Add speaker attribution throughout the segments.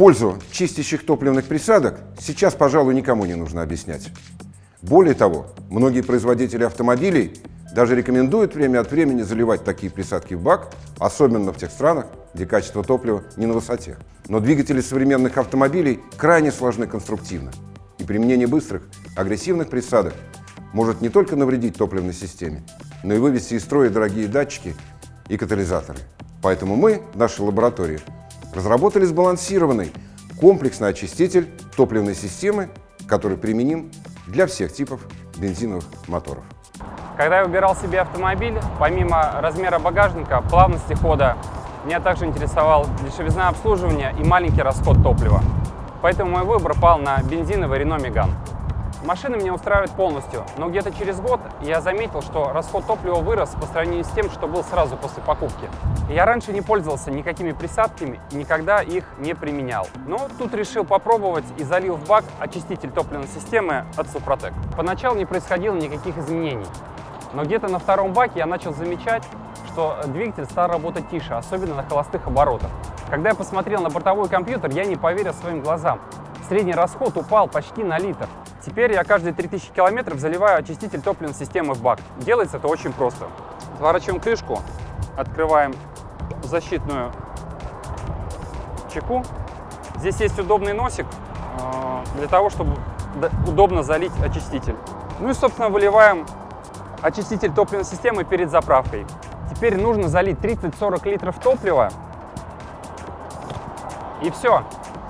Speaker 1: Пользу чистящих топливных присадок сейчас, пожалуй, никому не нужно объяснять. Более того, многие производители автомобилей даже рекомендуют время от времени заливать такие присадки в бак, особенно в тех странах, где качество топлива не на высоте. Но двигатели современных автомобилей крайне сложны конструктивно. И применение быстрых, агрессивных присадок может не только навредить топливной системе, но и вывести из строя дорогие датчики и катализаторы. Поэтому мы в нашей лаборатории разработали сбалансированный комплексный очиститель топливной системы, который применим для всех типов бензиновых моторов.
Speaker 2: Когда я выбирал себе автомобиль, помимо размера багажника, плавности хода, меня также интересовал дешевизна обслуживания и маленький расход топлива. Поэтому мой выбор пал на бензиновый Renault Megane. Машина меня устраивает полностью, но где-то через год я заметил, что расход топлива вырос по сравнению с тем, что был сразу после покупки. Я раньше не пользовался никакими присадками и никогда их не применял. Но тут решил попробовать и залил в бак очиститель топливной системы от Супротек. Поначалу не происходило никаких изменений, но где-то на втором баке я начал замечать, что двигатель стал работать тише, особенно на холостых оборотах. Когда я посмотрел на бортовой компьютер, я не поверил своим глазам. Средний расход упал почти на литр. Теперь я каждые 3000 километров заливаю очиститель топливной системы в бак. Делается это очень просто. Сворачиваем крышку, открываем защитную чеку. Здесь есть удобный носик э, для того, чтобы удобно залить очиститель. Ну и, собственно, выливаем очиститель топливной системы перед заправкой. Теперь нужно залить 30-40 литров топлива. И все.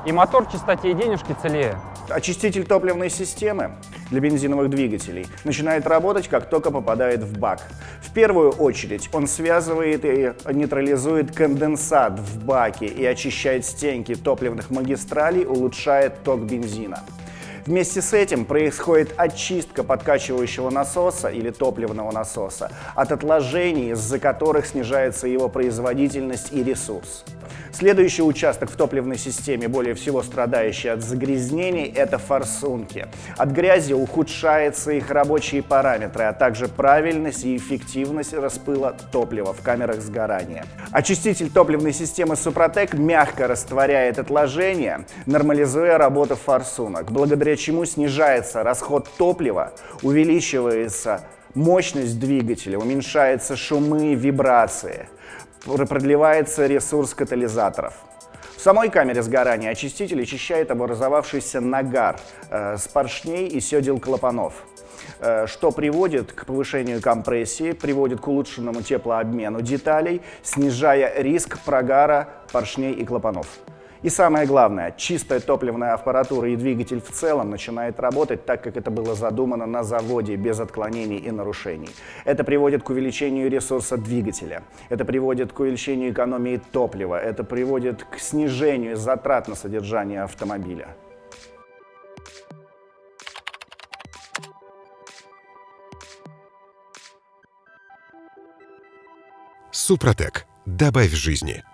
Speaker 2: И мотор в чистоте, и денежки целее.
Speaker 3: Очиститель топливной системы для бензиновых двигателей начинает работать, как только попадает в бак. В первую очередь он связывает и нейтрализует конденсат в баке и очищает стенки топливных магистралей, улучшает ток бензина. Вместе с этим происходит очистка подкачивающего насоса или топливного насоса от отложений, из-за которых снижается его производительность и ресурс. Следующий участок в топливной системе, более всего страдающий от загрязнений, это форсунки. От грязи ухудшаются их рабочие параметры, а также правильность и эффективность распыла топлива в камерах сгорания. Очиститель топливной системы Супротек мягко растворяет отложения, нормализуя работу форсунок, благодаря чему снижается расход топлива, увеличивается мощность двигателя, уменьшаются шумы и вибрации продлевается ресурс катализаторов. В самой камере сгорания очиститель очищает образовавшийся нагар э, с поршней и седел клапанов э, что приводит к повышению компрессии, приводит к улучшенному теплообмену деталей, снижая риск прогара поршней и клапанов. И самое главное, чистая топливная аппаратура и двигатель в целом начинает работать так, как это было задумано на заводе, без отклонений и нарушений. Это приводит к увеличению ресурса двигателя, это приводит к увеличению экономии топлива, это приводит к снижению затрат на содержание автомобиля.
Speaker 4: Супротек. Добавь жизни.